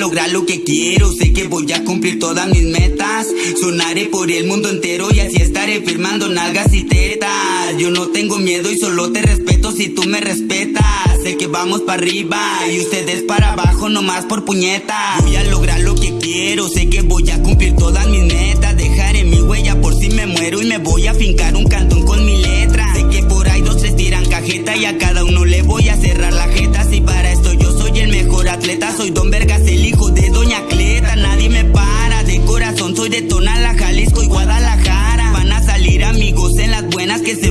lograr lo que quiero Sé que voy a cumplir todas mis metas. Sonaré por el mundo entero y así estaré firmando nalgas y tetas. Yo no tengo miedo y solo te respeto si tú me respetas Sé que vamos para arriba y ustedes para abajo nomás por puñetas Voy a lograr lo que quiero, sé que voy a cumplir todas mis metas. Dejaré mi huella por si me muero y me voy a fincar un cantón con mi letra. Sé que por ahí dos tres tiran cajeta y a cada uno le voy a cerrar la jeta. Si para esto yo soy el mejor atleta, soy Don Vergas el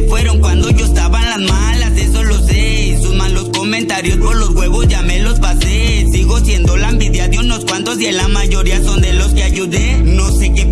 por mayoría son de los que ayudé. No sé qué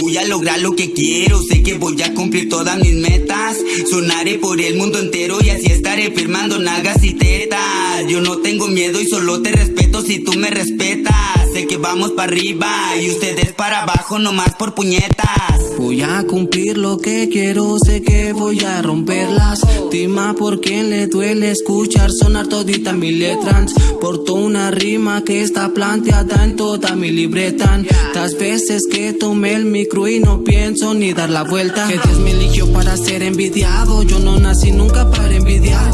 Voy a lograr lo que quiero Sé que voy a cumplir todas mis metas. Sonaré por el mundo entero Y así estaré firmando nalgas y tetas. Yo no tengo miedo y solo te respeto si tú me respetas Sé que vamos para arriba y ustedes para abajo nomás por puñetas. Voy a cumplir lo que quiero, sé que voy a romper las Tima por quien le duele escuchar sonar todita mi letras Porto una rima que está planteada en toda mi libreta. Las veces que tomé el micro y no pienso ni dar la vuelta. Que Dios me eligió para ser envidiado Yo no nací nunca para envidiar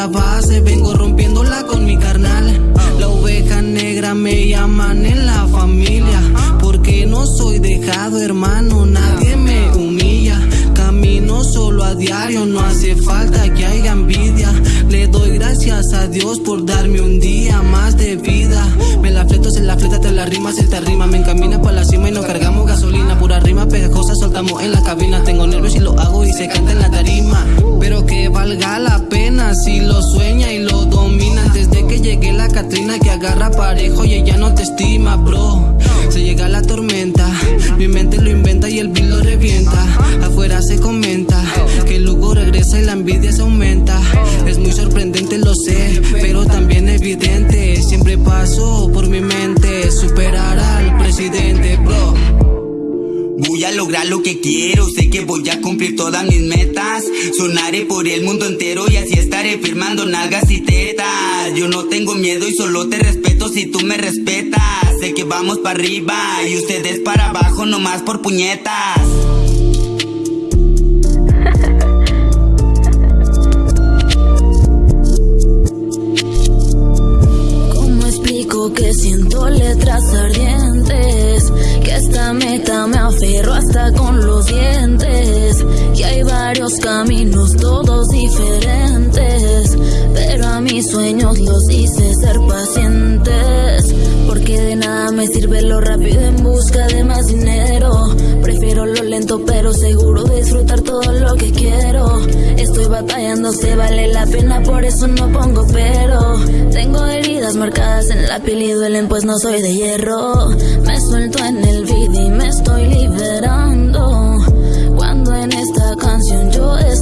la base, vengo rompiéndola con mi carnal. La oveja negra me llaman en la familia, porque no soy dejado, hermano, nadie me humilla. Camino solo a diario, no hace falta que haya envidia. Le doy gracias a Dios por darme un día más de vida. Me la fleto, se la fleta, te la rima, se te rima. Me encamina para la cima y nos cargamos gasolina. Pura rima pegajosa, soltamos en la cabina. Si lo sueña y lo domina. Desde que llegué la Catrina que agarra parejo y ella no te estima, bro. Se llega la tormenta, mi mente lo inventa y el beat lo revienta. Afuera se comenta que el Lugo regresa y la envidia se aumenta. Es muy sorprendente, lo sé, pero también evidente. Lograr lo que quiero, sé que voy a cumplir todas mis metas. Sonaré por el mundo entero y así estaré firmando nalgas y tetas. Yo no tengo miedo y solo te respeto si tú me respetas. Sé que vamos para arriba y ustedes para abajo nomás por puñetas. Que siento letras ardientes Que esta meta me aferro hasta con los dientes mis sueños los hice ser pacientes. Porque de nada me sirve lo rápido en busca de más dinero. Prefiero lo lento pero seguro disfrutar todo lo que quiero. Estoy batallando, se vale la pena, por eso no pongo pero. Tengo heridas marcadas en la piel y duelen pues no soy de hierro. Me suelto en el video y me estoy liberando. Cuando en esta canción yo estoy